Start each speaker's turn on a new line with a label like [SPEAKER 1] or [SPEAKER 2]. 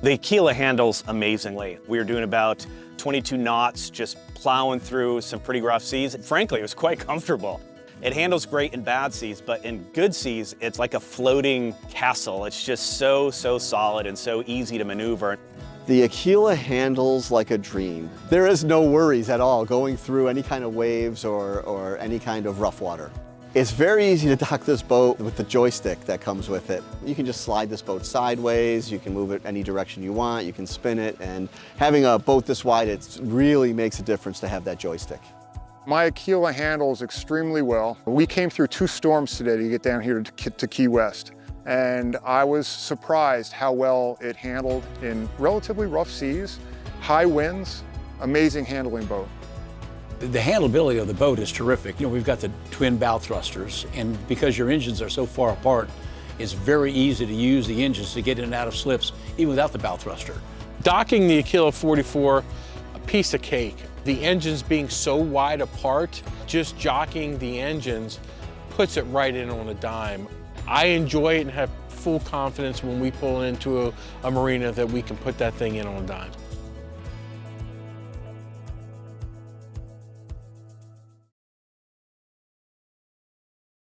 [SPEAKER 1] The Aquila handles amazingly. We were doing about 22 knots, just plowing through some pretty rough seas. Frankly, it was quite comfortable. It handles great in bad seas, but in good seas, it's like a floating castle. It's just so, so solid and so easy to maneuver.
[SPEAKER 2] The Aquila handles like a dream. There is no worries at all going through any kind of waves or, or any kind of rough water. It's very easy to dock this boat with the joystick that comes with it. You can just slide this boat sideways, you can move it any direction you want, you can spin it, and having a boat this wide, it really makes a difference to have that joystick.
[SPEAKER 3] My Aquila handles extremely well. We came through two storms today to get down here to, to Key West. And I was surprised how well it handled in relatively rough seas, high winds, amazing handling boat.
[SPEAKER 4] The handleability of the boat is terrific. You know, we've got the twin bow thrusters, and because your engines are so far apart, it's very easy to use the engines to get in and out of slips, even without the bow thruster.
[SPEAKER 5] Docking the Aquila 44, a piece of cake. The engines being so wide apart, just jockeying the engines puts it right in on a dime. I enjoy it and have full confidence when we pull into a, a marina that we can put that thing in on a dime.